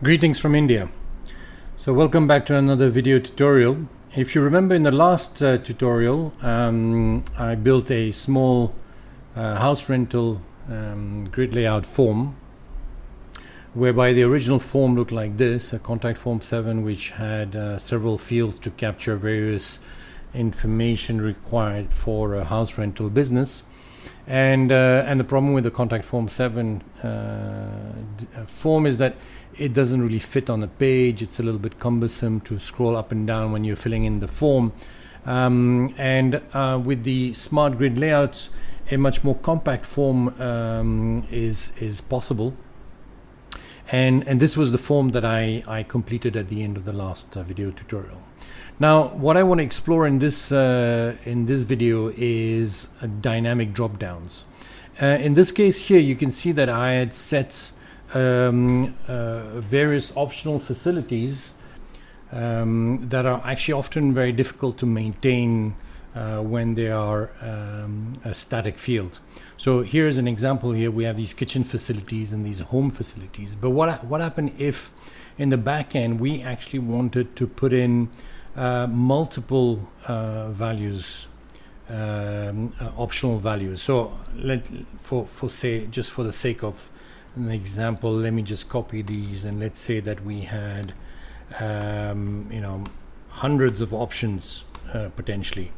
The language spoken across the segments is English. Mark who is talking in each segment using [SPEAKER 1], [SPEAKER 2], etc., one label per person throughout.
[SPEAKER 1] Greetings from India. So welcome back to another video tutorial. If you remember in the last uh, tutorial, um, I built a small uh, house rental um, grid layout form whereby the original form looked like this, a contact form 7 which had uh, several fields to capture various information required for a house rental business. And, uh, and the problem with the contact form 7 uh, form is that it doesn't really fit on the page. It's a little bit cumbersome to scroll up and down when you're filling in the form. Um, and uh, with the smart grid layouts, a much more compact form um, is is possible. And and this was the form that I I completed at the end of the last uh, video tutorial. Now, what I want to explore in this uh, in this video is dynamic drop downs. Uh, in this case here, you can see that I had set um, uh, various optional facilities um, that are actually often very difficult to maintain uh, when they are um, a static field. So here's an example here. We have these kitchen facilities and these home facilities. But what, what happened if in the back end we actually wanted to put in uh, multiple uh, values um, uh, optional values. So let for for say just for the sake of an example, let me just copy these and let's say that we had, um, you know, hundreds of options uh, potentially.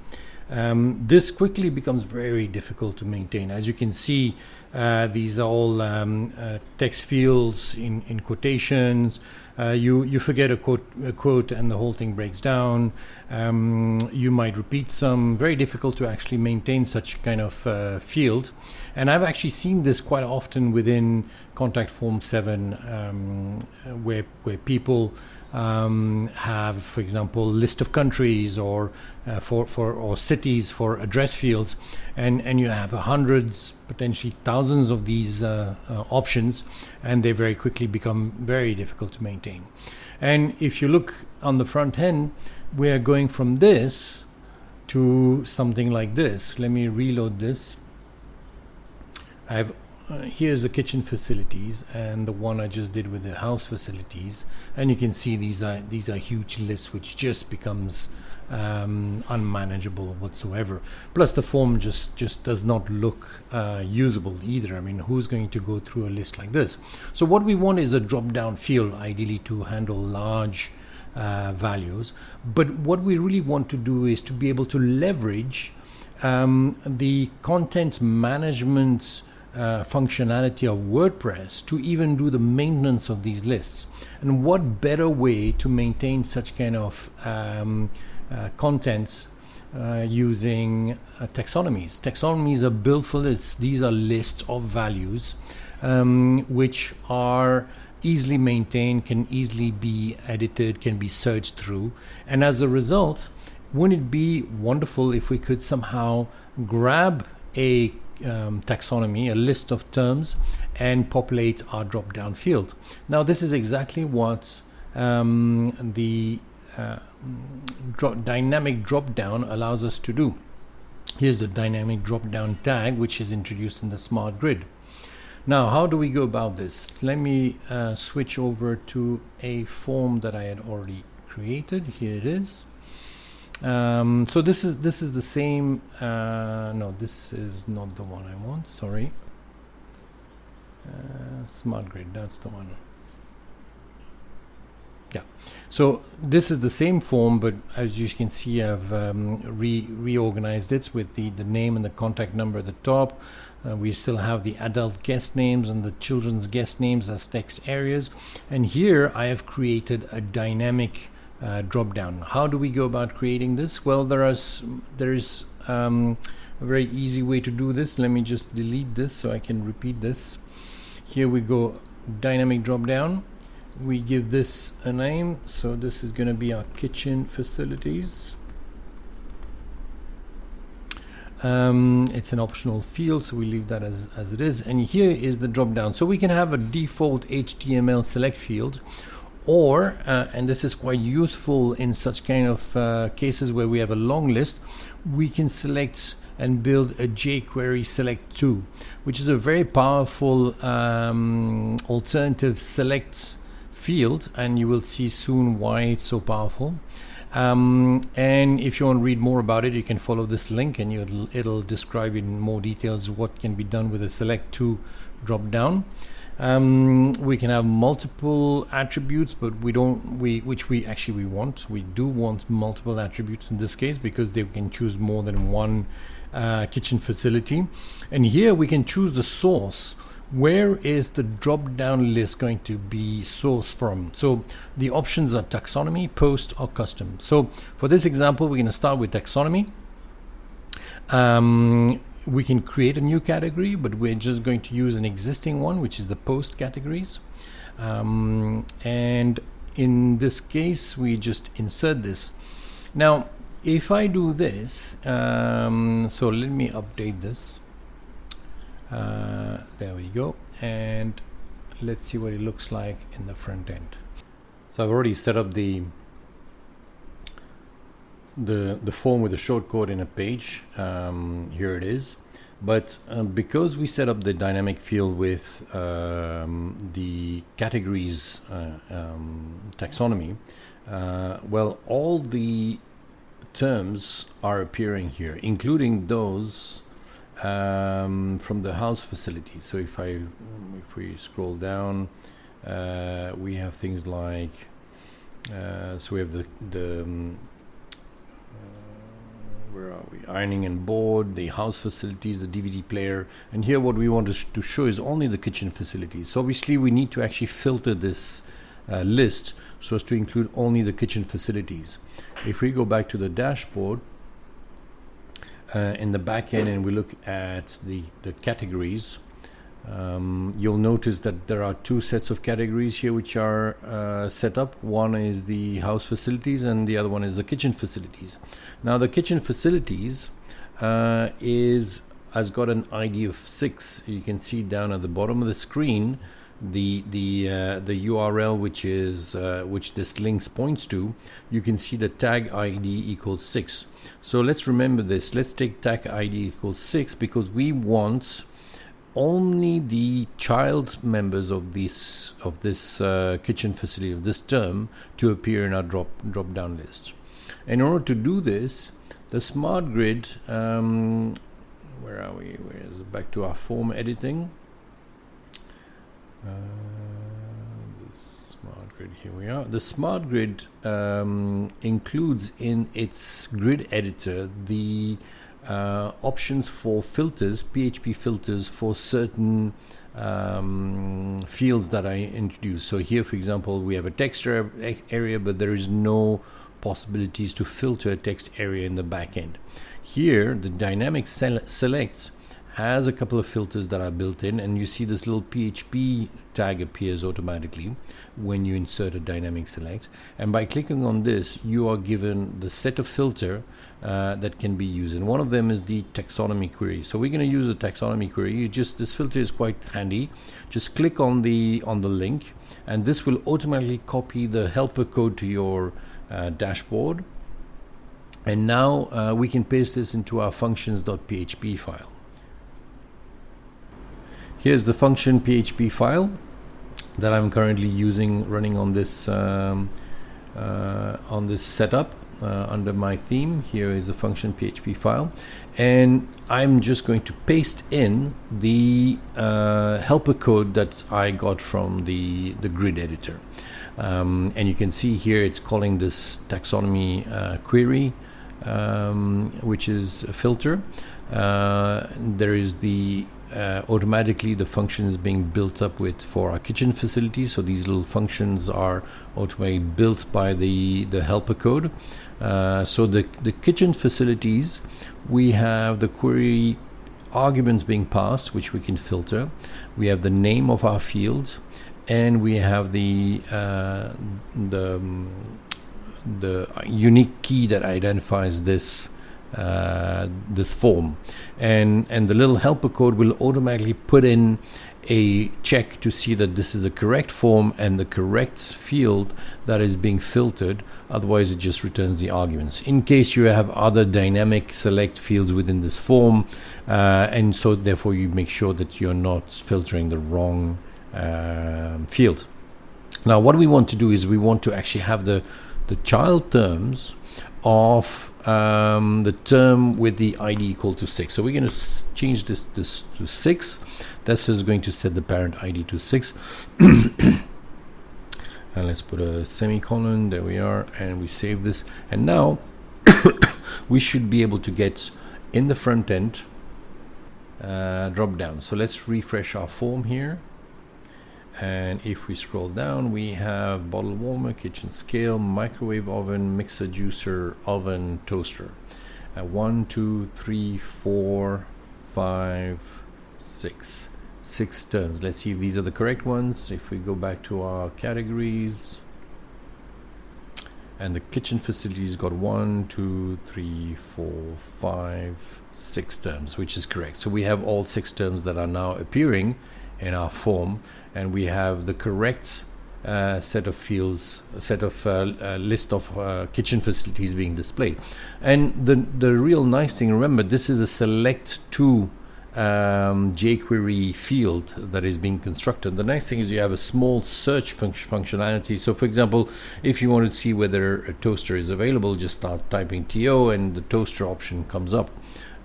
[SPEAKER 1] Um, this quickly becomes very difficult to maintain. As you can see, uh, these are all um, uh, text fields in, in quotations. Uh, you you forget a quote a quote and the whole thing breaks down. Um, you might repeat some. Very difficult to actually maintain such kind of uh, field. And I've actually seen this quite often within Contact Form Seven, um, where where people um, have, for example, list of countries or uh, for, for or cities for address fields, and and you have hundreds, potentially thousands of these uh, uh, options, and they very quickly become very difficult to maintain. And if you look on the front end, we are going from this to something like this. Let me reload this. I have uh, here's the kitchen facilities and the one I just did with the house facilities. And you can see these are these are huge lists which just becomes um, unmanageable whatsoever. Plus the form just just does not look uh, usable either. I mean who's going to go through a list like this? So what we want is a drop down field ideally to handle large uh, values. But what we really want to do is to be able to leverage um, the content management uh, functionality of WordPress to even do the maintenance of these lists. And what better way to maintain such kind of um, uh, contents uh, using uh, taxonomies. Taxonomies are built for this. These are lists of values um, which are easily maintained, can easily be edited, can be searched through. And as a result, wouldn't it be wonderful if we could somehow grab a um, taxonomy, a list of terms, and populate our drop down field. Now, this is exactly what um, the uh, drop, dynamic drop down allows us to do. Here's the dynamic drop down tag, which is introduced in the smart grid. Now, how do we go about this? Let me uh, switch over to a form that I had already created. Here it is. Um, so this is this is the same uh, no this is not the one I want sorry. Uh, smart grid that's the one. Yeah so this is the same form but as you can see I've um, re reorganized it with the the name and the contact number at the top. Uh, we still have the adult guest names and the children's guest names as text areas. And here I have created a dynamic uh, drop down. How do we go about creating this? Well, there is there is um, a very easy way to do this. Let me just delete this so I can repeat this. Here we go, dynamic drop down. We give this a name. So this is going to be our kitchen facilities. Um, it's an optional field, so we leave that as, as it is. And here is the drop down. So we can have a default HTML select field, or uh, and this is quite useful in such kind of uh, cases where we have a long list we can select and build a jQuery Select2 which is a very powerful um, alternative select field and you will see soon why it's so powerful. Um, and if you want to read more about it, you can follow this link and it'll, describe in more details what can be done with a Select2 drop down. Um, we can have multiple attributes, but we don't, we, which we actually we want. We do want multiple attributes in this case because they can choose more than one uh, kitchen facility. And here we can choose the source where is the drop down list going to be sourced from? So the options are taxonomy, post, or custom. So for this example, we're going to start with taxonomy. Um, we can create a new category, but we're just going to use an existing one, which is the post categories. Um, and in this case, we just insert this. Now, if I do this, um, so let me update this uh, there we go and let's see what it looks like in the front end so I've already set up the the the form with the shortcode in a page um, here it is but um, because we set up the dynamic field with um, the categories uh, um, taxonomy uh, well all the terms are appearing here including those um, from the house facility. So if I if we scroll down, uh, we have things like uh, so we have the the um, where are we? Ironing and board the house facilities the dvd player. And here what we want to, sh to show is only the kitchen facilities. So obviously we need to actually filter this uh, list so as to include only the kitchen facilities. If we go back to the dashboard uh, in the back end and we look at the, the categories, um, you'll notice that there are two sets of categories here which are uh, set up. One is the house facilities and the other one is the kitchen facilities. Now the kitchen facilities uh, is has got an ID of six. You can see down at the bottom of the screen the the uh, the URL which is uh, which this links points to, you can see the tag ID equals six. So let's remember this. Let's take tag ID equals six because we want only the child members of this of this uh, kitchen facility of this term to appear in our drop drop down list. In order to do this, the smart grid. Um, where are we? Where is it? Back to our form editing uh, smart grid, here we are. The smart grid um, includes in its grid editor the uh, options for filters, PHP filters for certain um, fields that I introduce. So here, for example, we have a text area, but there is no possibilities to filter a text area in the backend. Here, the dynamic sele selects has a couple of filters that are built in and you see this little PHP tag appears automatically when you insert a dynamic select. And by clicking on this you are given the set of filter uh, that can be used. And one of them is the taxonomy query. So we're going to use a taxonomy query. You just this filter is quite handy. Just click on the on the link and this will automatically copy the helper code to your uh, dashboard. And now uh, we can paste this into our functions.php file Here's the function PHP file that I'm currently using running on this um, uh, on this setup uh, under my theme. Here is the function PHP file and I'm just going to paste in the uh, helper code that I got from the, the grid editor. Um, and you can see here it's calling this taxonomy uh, query um, which is a filter. Uh, there is the uh, automatically the function is being built up with for our kitchen facility. So these little functions are automatically built by the, the helper code. Uh, so the, the kitchen facilities, we have the query arguments being passed, which we can filter. We have the name of our fields, and we have the uh, the um, the unique key that identifies this uh, this form. And and the little helper code will automatically put in a check to see that this is a correct form and the correct field that is being filtered. Otherwise it just returns the arguments. In case you have other dynamic select fields within this form uh, and so therefore you make sure that you're not filtering the wrong uh, field. Now, what we want to do is we want to actually have the, the child terms of um, the term with the ID equal to 6. So we're going to change this, this to 6. This is going to set the parent ID to 6. and let's put a semicolon. There we are. And we save this. And now we should be able to get in the front end uh, drop down. So let's refresh our form here and if we scroll down we have bottle warmer kitchen scale microwave oven mixer juicer oven toaster. Uh, one two three four five six. Six terms let's see if these are the correct ones. If we go back to our categories. And the kitchen facilities got one two three four five six terms which is correct. So we have all six terms that are now appearing in our form and we have the correct uh, set of fields, set of uh, uh, list of uh, kitchen facilities being displayed. And the the real nice thing, remember, this is a select to um, jQuery field that is being constructed. The nice thing is you have a small search func functionality. So, for example, if you want to see whether a toaster is available, just start typing TO, and the toaster option comes up.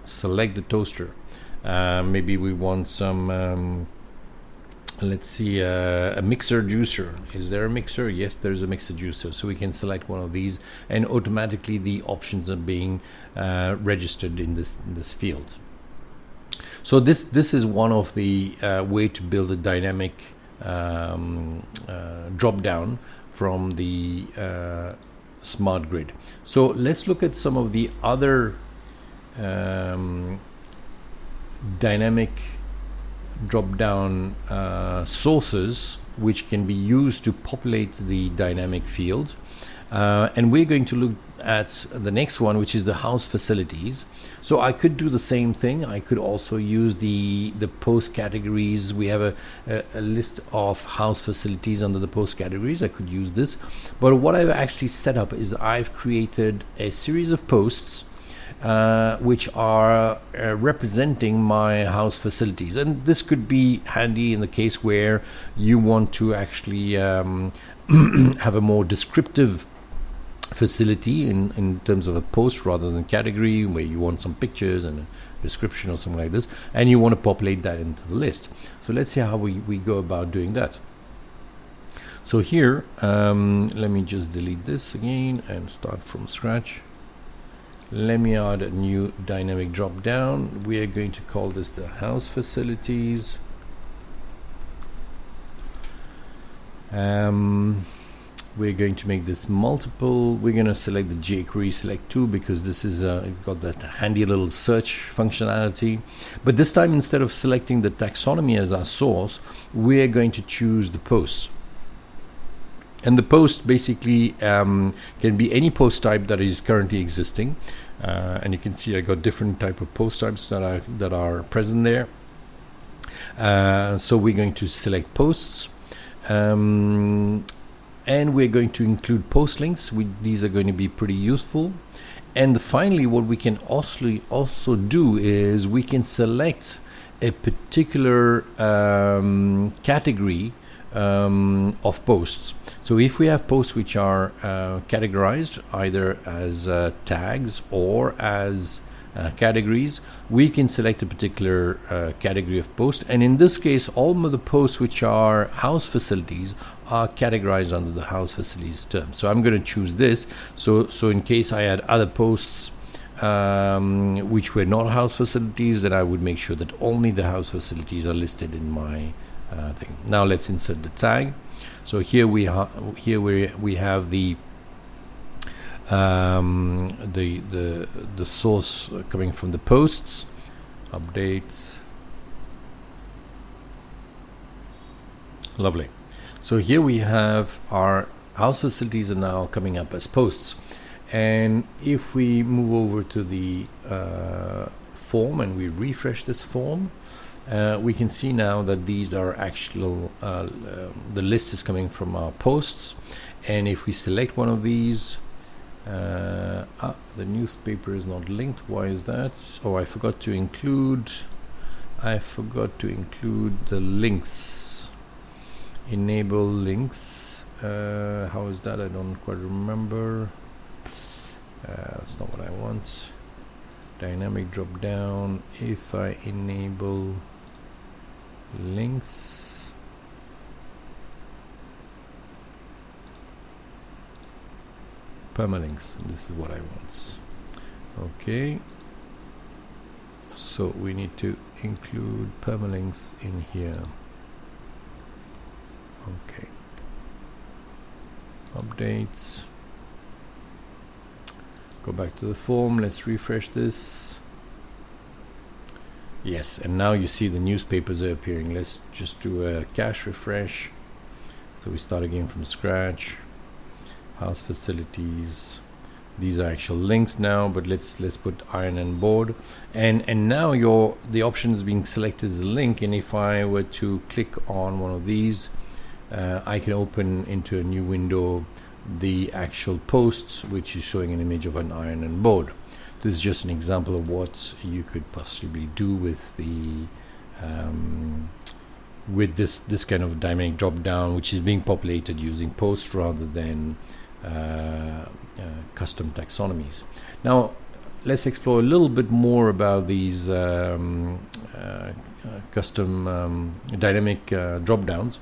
[SPEAKER 1] Select the toaster. Uh, maybe we want some. Um, let's see uh, a mixer juicer. Is there a mixer? Yes there's a mixer juicer. So we can select one of these and automatically the options are being uh, registered in this in this field. So this this is one of the uh, way to build a dynamic um, uh, drop down from the uh, smart grid. So let's look at some of the other um, dynamic drop down uh, sources which can be used to populate the dynamic field. Uh, and we're going to look at the next one, which is the house facilities. So I could do the same thing. I could also use the the post categories. We have a, a, a list of house facilities under the post categories. I could use this. But what I've actually set up is I've created a series of posts uh, which are uh, representing my house facilities. And this could be handy in the case where you want to actually um, have a more descriptive facility in, in terms of a post rather than category where you want some pictures and a description or something like this and you want to populate that into the list. So let's see how we, we go about doing that. So here, um, let me just delete this again and start from scratch let me add a new dynamic drop down we are going to call this the house facilities. Um, we're going to make this multiple. We're going to select the jQuery select 2 because this is uh, got that handy little search functionality. But this time instead of selecting the taxonomy as our source we're going to choose the posts and the post basically um, can be any post type that is currently existing. Uh, and you can see I got different type of post types that are that are present there. Uh, so we're going to select posts. Um, and we're going to include post links we, these are going to be pretty useful. And finally what we can also also do is we can select a particular um, category um, of posts. So if we have posts which are uh, categorized either as uh, tags or as uh, categories, we can select a particular uh, category of post. And in this case, all of the posts which are house facilities are categorized under the house facilities term. So I'm going to choose this. So, so in case I had other posts um, which were not house facilities, then I would make sure that only the house facilities are listed in my uh, thing. Now let's insert the tag. So here we here we we have the um, the the the source coming from the posts updates. Lovely. So here we have our house facilities are now coming up as posts. And if we move over to the uh, form and we refresh this form, uh, we can see now that these are actual uh, uh, the list is coming from our posts. And if we select one of these uh, ah, the newspaper is not linked. Why is that? Oh I forgot to include I forgot to include the links. Enable links. Uh, how is that? I don't quite remember. Uh, that's not what I want. Dynamic drop down. If I enable links. Permalinks this is what I want. Okay. So we need to include permalinks in here. Okay. Updates. Go back to the form. Let's refresh this yes and now you see the newspapers are appearing. Let's just do a cache refresh. So we start again from scratch. House facilities. These are actual links now but let's let's put iron and board. And and now your the option is being selected as a link and if I were to click on one of these uh, I can open into a new window the actual posts which is showing an image of an iron and board this is just an example of what you could possibly do with the um, with this this kind of dynamic drop down which is being populated using posts rather than uh, uh, custom taxonomies now let's explore a little bit more about these um, uh, uh custom um, dynamic uh, drop downs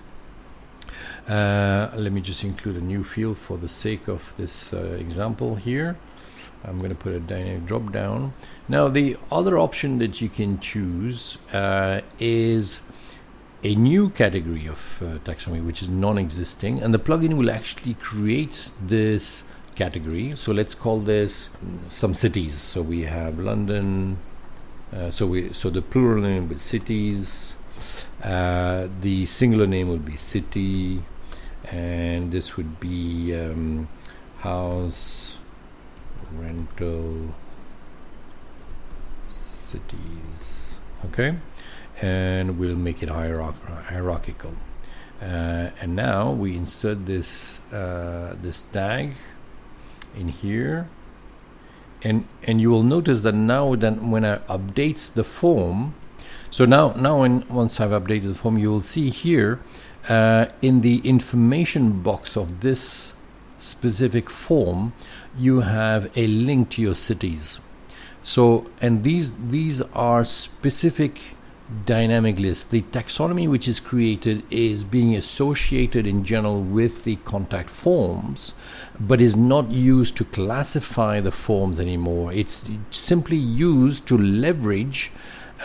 [SPEAKER 1] uh, let me just include a new field for the sake of this example here. I'm going to put a dynamic drop down. Now the other option that you can choose uh, is a new category of uh, taxonomy which is non-existing and the plugin will actually create this category. So let's call this some cities. So we have London, uh, so we so the plural name be cities, uh, the singular name would be city, and this would be um, house rental cities. Okay. And we'll make it hierarchical. Uh, and now we insert this uh, this tag in here. And and you will notice that now then when I updates the form so now now when once I've updated the form you will see here uh, in the information box of this specific form you have a link to your cities. So and these these are specific dynamic lists. The taxonomy which is created is being associated in general with the contact forms but is not used to classify the forms anymore. It's simply used to leverage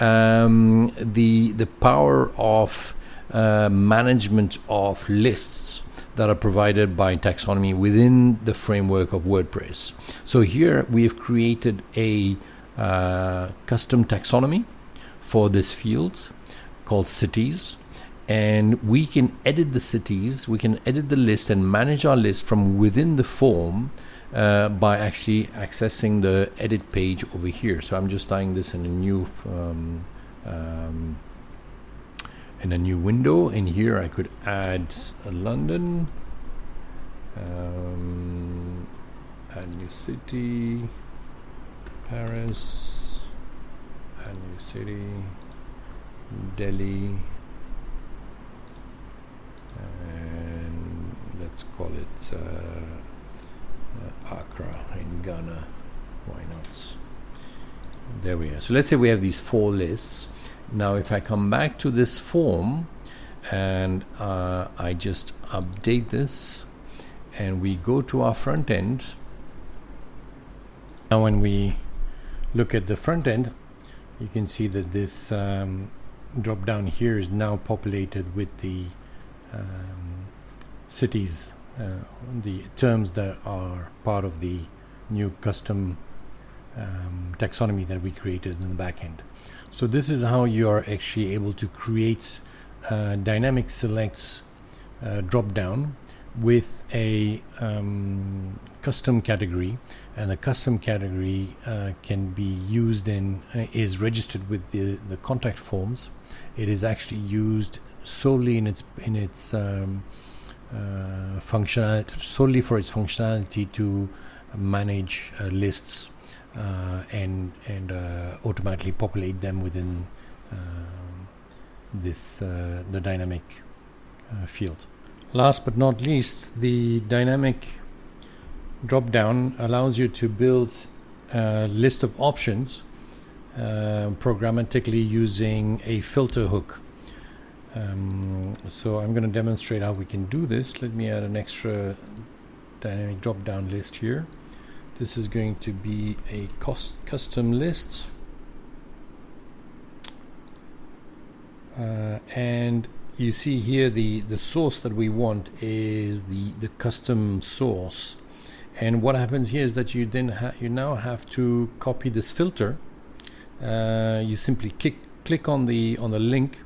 [SPEAKER 1] um, the the power of uh, management of lists that are provided by taxonomy within the framework of WordPress. So here we have created a uh, custom taxonomy for this field called cities and we can edit the cities, we can edit the list and manage our list from within the form uh, by actually accessing the edit page over here. So I'm just tying this in a new um, um, in a new window in here I could add London um, new city Paris add new city Delhi and let's call it uh, uh, Accra in Ghana. Why not? There we are. So let's say we have these four lists now if I come back to this form and uh, I just update this and we go to our front end now when we look at the front end you can see that this um, drop down here is now populated with the um, cities uh, the terms that are part of the new custom um, taxonomy that we created in the back end. So this is how you are actually able to create uh, dynamic selects uh, drop down with a um, custom category. And the custom category uh, can be used in uh, is registered with the the contact forms. It is actually used solely in its in its um, uh, functionality solely for its functionality to manage uh, lists and and uh, automatically populate them within um, this uh, the dynamic field. Last but not least, the dynamic drop down allows you to build a list of options uh, programmatically using a filter hook. Um, so I'm going to demonstrate how we can do this. Let me add an extra dynamic drop down list here. This is going to be a cost custom list. Uh, and you see here the the source that we want is the the custom source. And what happens here is that you then you now have to copy this filter. Uh, you simply click click on the on the link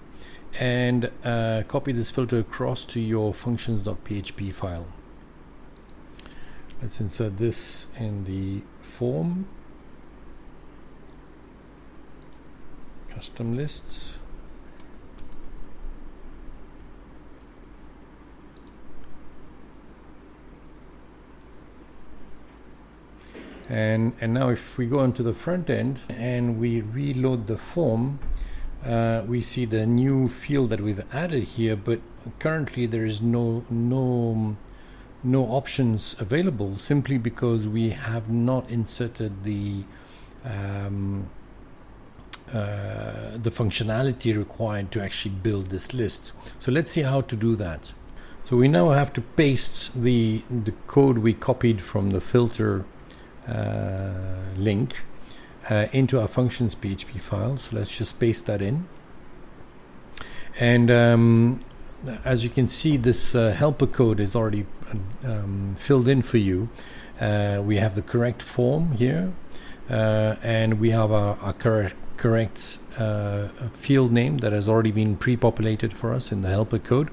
[SPEAKER 1] and uh, copy this filter across to your functions.php file let's insert this in the form. Custom lists. And and now if we go into the front end and we reload the form uh, we see the new field that we've added here but currently there is no no no options available simply because we have not inserted the um, uh, the functionality required to actually build this list so let's see how to do that so we now have to paste the the code we copied from the filter uh, link uh, into our functions PHP file. So let's just paste that in. And um, as you can see, this uh, helper code is already um, filled in for you. Uh, we have the correct form here, uh, and we have our, our correct, uh, field name that has already been pre-populated for us in the helper code.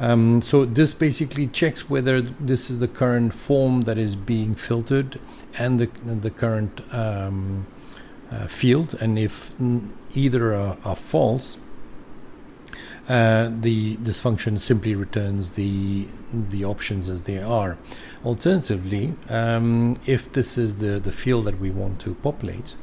[SPEAKER 1] Um, so this basically checks whether this is the current form that is being filtered and the, the current um, uh, field and if either are, are false uh, the this function simply returns the the options as they are. Alternatively, um, if this is the the field that we want to populate,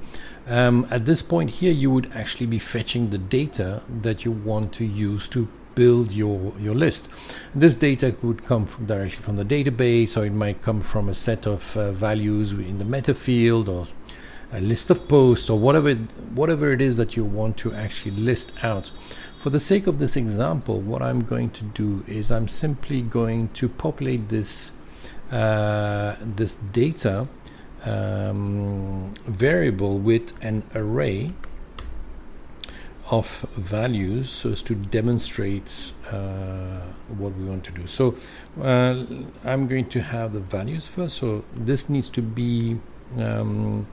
[SPEAKER 1] um, at this point here you would actually be fetching the data that you want to use to build your, your list. This data would come from directly from the database, or it might come from a set of uh, values in the meta field, or a list of posts, or whatever whatever it is that you want to actually list out. For the sake of this example, what I'm going to do is I'm simply going to populate this uh, this data um, variable with an array of values so as to demonstrate uh, what we want to do. So uh, I'm going to have the values first. So this needs to be um,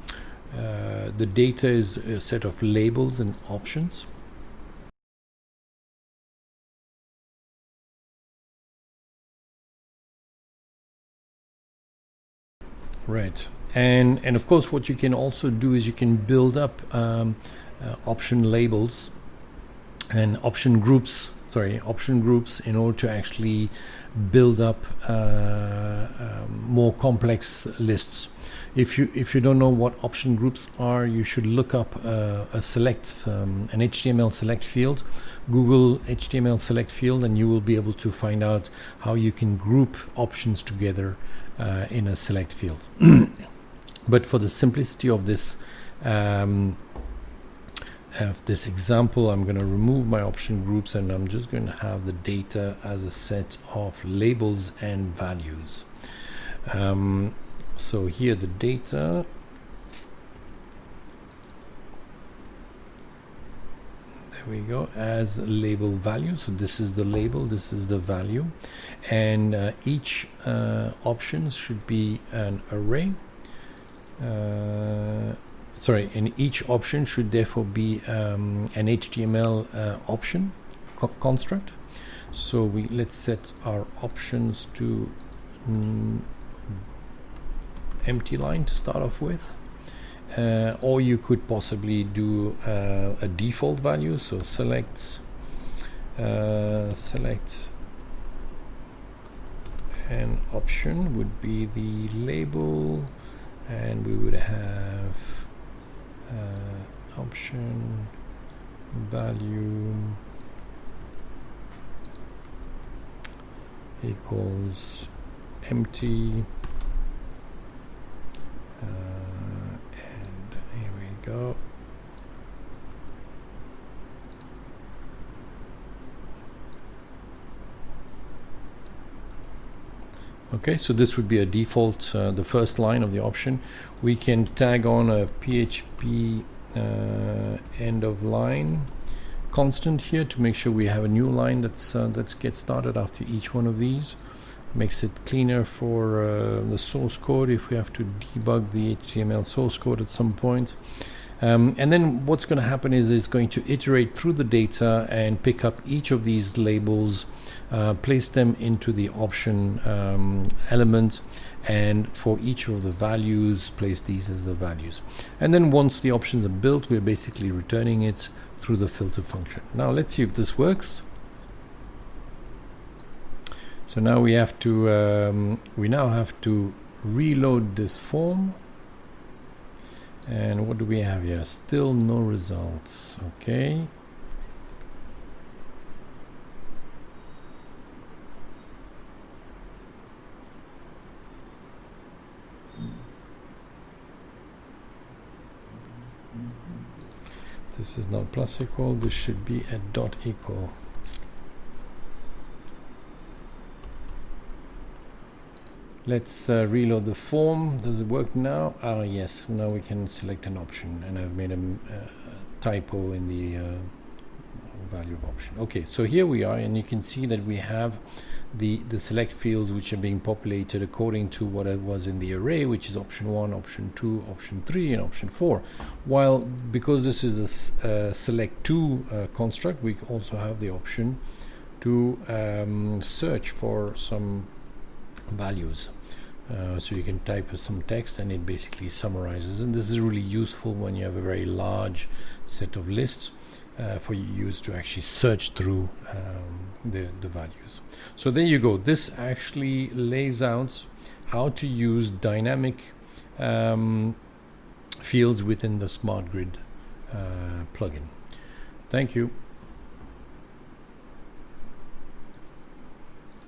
[SPEAKER 1] uh, the data is a set of labels and options. Right, and and of course, what you can also do is you can build up um, uh, option labels and option groups sorry option groups in order to actually build up uh, um, more complex lists. If you if you don't know what option groups are you should look up uh, a select um, an HTML select field. Google HTML select field and you will be able to find out how you can group options together uh, in a select field but for the simplicity of this um, of this example, I'm going to remove my option groups and I'm just going to have the data as a set of labels and values. Um, so here the data we go as label value so this is the label this is the value and uh, each uh, options should be an array uh, sorry, and each option should therefore be um, an HTML uh, option co construct. So we let's set our options to mm, empty line to start off with. Uh, or you could possibly do uh, a default value. So select uh, select an option would be the label. And we would have uh, option value equals empty go. Okay so this would be a default uh, the first line of the option. We can tag on a PHP uh, end of line constant here to make sure we have a new line that's uh, that's get started after each one of these. Makes it cleaner for uh, the source code if we have to debug the HTML source code at some point um, and then what's going to happen is it's going to iterate through the data and pick up each of these labels uh, place them into the option um, element and for each of the values place these as the values and then once the options are built we're basically returning it through the filter function. Now let's see if this works. So now we have to um, we now have to reload this form and what do we have here? Still no results. Okay. This is not plus equal. This should be at dot equal let's uh, reload the form. Does it work now? Ah yes. Now we can select an option and I've made a, uh, typo in the uh, value of option. Okay so here we are and you can see that we have the the select fields which are being populated according to what it was in the array which is option 1 option 2 option 3 and option 4 while because this is a uh, select 2 uh, construct we also have the option to um, search for some values uh, so you can type some text and it basically summarizes and this is really useful when you have a very large set of lists uh, for use to actually search through um, the, the values. So there you go. This actually lays out how to use dynamic um, fields within the Smart Grid uh, plugin. Thank you.